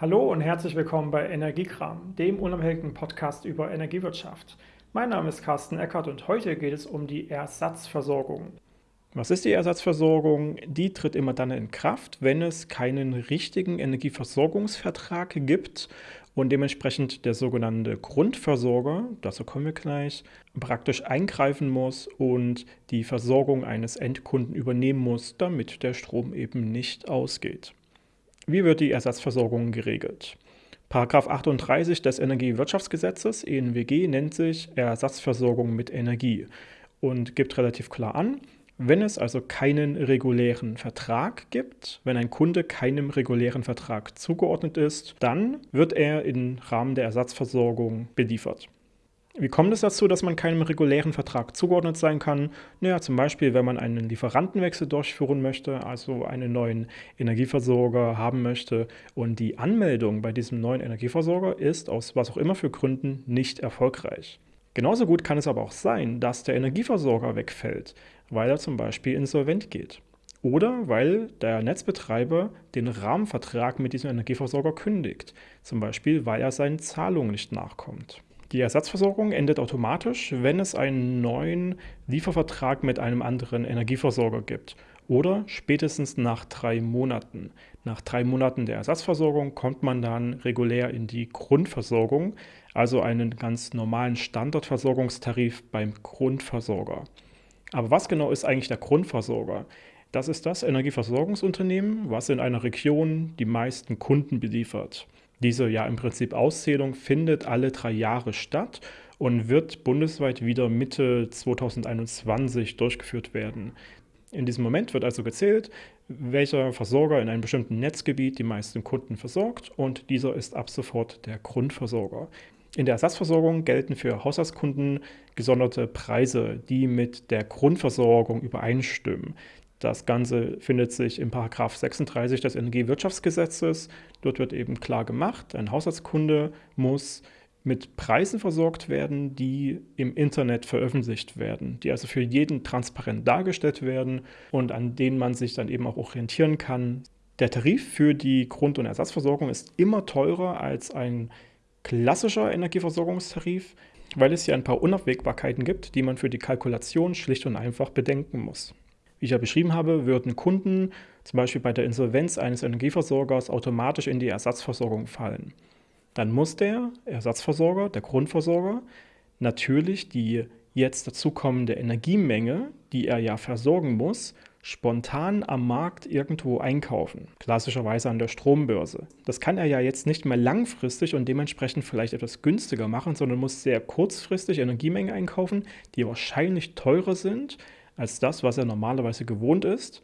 Hallo und herzlich willkommen bei Energiekram, dem unabhängigen Podcast über Energiewirtschaft. Mein Name ist Carsten Eckert und heute geht es um die Ersatzversorgung. Was ist die Ersatzversorgung? Die tritt immer dann in Kraft, wenn es keinen richtigen Energieversorgungsvertrag gibt und dementsprechend der sogenannte Grundversorger, dazu kommen wir gleich, praktisch eingreifen muss und die Versorgung eines Endkunden übernehmen muss, damit der Strom eben nicht ausgeht. Wie wird die Ersatzversorgung geregelt? Paragraph 38 des Energiewirtschaftsgesetzes ENWG nennt sich Ersatzversorgung mit Energie und gibt relativ klar an, wenn es also keinen regulären Vertrag gibt, wenn ein Kunde keinem regulären Vertrag zugeordnet ist, dann wird er im Rahmen der Ersatzversorgung beliefert. Wie kommt es dazu, dass man keinem regulären Vertrag zugeordnet sein kann? Naja, zum Beispiel, wenn man einen Lieferantenwechsel durchführen möchte, also einen neuen Energieversorger haben möchte und die Anmeldung bei diesem neuen Energieversorger ist aus was auch immer für Gründen nicht erfolgreich. Genauso gut kann es aber auch sein, dass der Energieversorger wegfällt, weil er zum Beispiel insolvent geht. Oder weil der Netzbetreiber den Rahmenvertrag mit diesem Energieversorger kündigt, zum Beispiel weil er seinen Zahlungen nicht nachkommt. Die Ersatzversorgung endet automatisch, wenn es einen neuen Liefervertrag mit einem anderen Energieversorger gibt oder spätestens nach drei Monaten. Nach drei Monaten der Ersatzversorgung kommt man dann regulär in die Grundversorgung, also einen ganz normalen Standardversorgungstarif beim Grundversorger. Aber was genau ist eigentlich der Grundversorger? Das ist das Energieversorgungsunternehmen, was in einer Region die meisten Kunden beliefert. Diese ja im Prinzip Auszählung findet alle drei Jahre statt und wird bundesweit wieder Mitte 2021 durchgeführt werden. In diesem Moment wird also gezählt, welcher Versorger in einem bestimmten Netzgebiet die meisten Kunden versorgt und dieser ist ab sofort der Grundversorger. In der Ersatzversorgung gelten für Haushaltskunden gesonderte Preise, die mit der Grundversorgung übereinstimmen. Das Ganze findet sich im Paragraph 36 des Energiewirtschaftsgesetzes. Dort wird eben klar gemacht, ein Haushaltskunde muss mit Preisen versorgt werden, die im Internet veröffentlicht werden, die also für jeden transparent dargestellt werden und an denen man sich dann eben auch orientieren kann. Der Tarif für die Grund- und Ersatzversorgung ist immer teurer als ein klassischer Energieversorgungstarif, weil es hier ein paar Unabwägbarkeiten gibt, die man für die Kalkulation schlicht und einfach bedenken muss. Wie ich ja beschrieben habe, würden Kunden zum Beispiel bei der Insolvenz eines Energieversorgers automatisch in die Ersatzversorgung fallen. Dann muss der Ersatzversorger, der Grundversorger, natürlich die jetzt dazukommende Energiemenge, die er ja versorgen muss, spontan am Markt irgendwo einkaufen. Klassischerweise an der Strombörse. Das kann er ja jetzt nicht mehr langfristig und dementsprechend vielleicht etwas günstiger machen, sondern muss sehr kurzfristig Energiemengen einkaufen, die wahrscheinlich teurer sind als das, was er normalerweise gewohnt ist.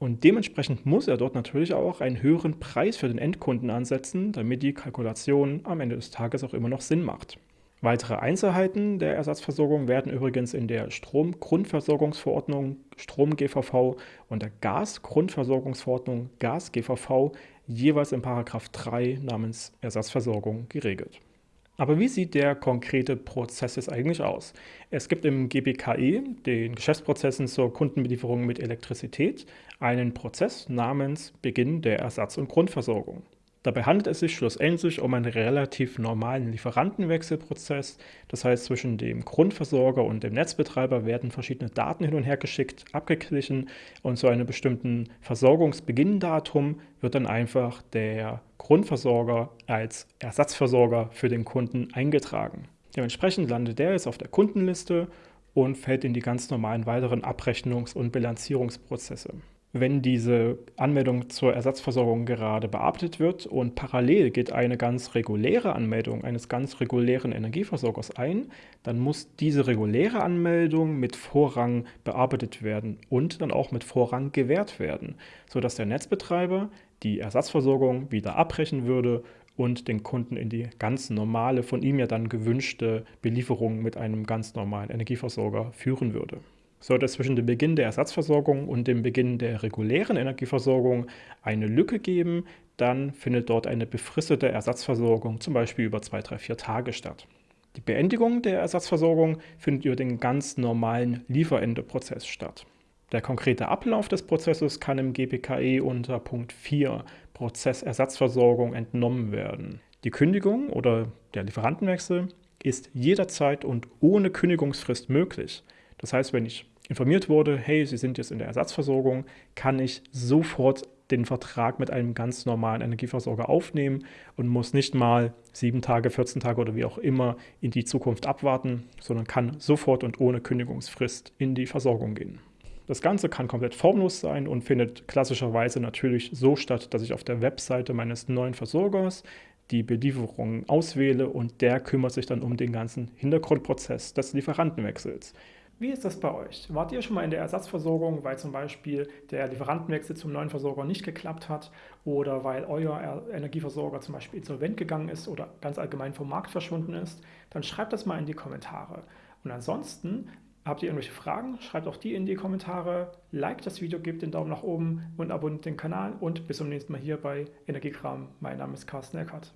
Und dementsprechend muss er dort natürlich auch einen höheren Preis für den Endkunden ansetzen, damit die Kalkulation am Ende des Tages auch immer noch Sinn macht. Weitere Einzelheiten der Ersatzversorgung werden übrigens in der Stromgrundversorgungsverordnung Strom GVV und der Gasgrundversorgungsverordnung Gas GVV jeweils in Paragraph 3 namens Ersatzversorgung geregelt. Aber wie sieht der konkrete Prozess jetzt eigentlich aus? Es gibt im GBKE, den Geschäftsprozessen zur Kundenbelieferung mit Elektrizität, einen Prozess namens Beginn der Ersatz- und Grundversorgung. Dabei handelt es sich schlussendlich um einen relativ normalen Lieferantenwechselprozess. Das heißt, zwischen dem Grundversorger und dem Netzbetreiber werden verschiedene Daten hin und her geschickt, abgeglichen und zu einem bestimmten Versorgungsbeginndatum wird dann einfach der Grundversorger als Ersatzversorger für den Kunden eingetragen. Dementsprechend landet der jetzt auf der Kundenliste und fällt in die ganz normalen weiteren Abrechnungs- und Bilanzierungsprozesse wenn diese Anmeldung zur Ersatzversorgung gerade bearbeitet wird und parallel geht eine ganz reguläre Anmeldung eines ganz regulären Energieversorgers ein, dann muss diese reguläre Anmeldung mit Vorrang bearbeitet werden und dann auch mit Vorrang gewährt werden, sodass der Netzbetreiber die Ersatzversorgung wieder abbrechen würde und den Kunden in die ganz normale, von ihm ja dann gewünschte Belieferung mit einem ganz normalen Energieversorger führen würde. Sollte es zwischen dem Beginn der Ersatzversorgung und dem Beginn der regulären Energieversorgung eine Lücke geben, dann findet dort eine befristete Ersatzversorgung, zum Beispiel über zwei, drei, vier Tage statt. Die Beendigung der Ersatzversorgung findet über den ganz normalen Lieferendeprozess statt. Der konkrete Ablauf des Prozesses kann im GPKE unter Punkt 4 Prozessersatzversorgung entnommen werden. Die Kündigung oder der Lieferantenwechsel ist jederzeit und ohne Kündigungsfrist möglich. Das heißt, wenn ich informiert wurde, hey, Sie sind jetzt in der Ersatzversorgung, kann ich sofort den Vertrag mit einem ganz normalen Energieversorger aufnehmen und muss nicht mal sieben Tage, 14 Tage oder wie auch immer in die Zukunft abwarten, sondern kann sofort und ohne Kündigungsfrist in die Versorgung gehen. Das Ganze kann komplett formlos sein und findet klassischerweise natürlich so statt, dass ich auf der Webseite meines neuen Versorgers die Belieferung auswähle und der kümmert sich dann um den ganzen Hintergrundprozess des Lieferantenwechsels. Wie ist das bei euch? Wart ihr schon mal in der Ersatzversorgung, weil zum Beispiel der Lieferantenwechsel zum neuen Versorger nicht geklappt hat oder weil euer Energieversorger zum Beispiel insolvent gegangen ist oder ganz allgemein vom Markt verschwunden ist? Dann schreibt das mal in die Kommentare. Und ansonsten Habt ihr irgendwelche Fragen? Schreibt auch die in die Kommentare. Like das Video, gebt den Daumen nach oben und abonniert den Kanal. Und bis zum nächsten Mal hier bei Energiekram. Mein Name ist Carsten Eckert.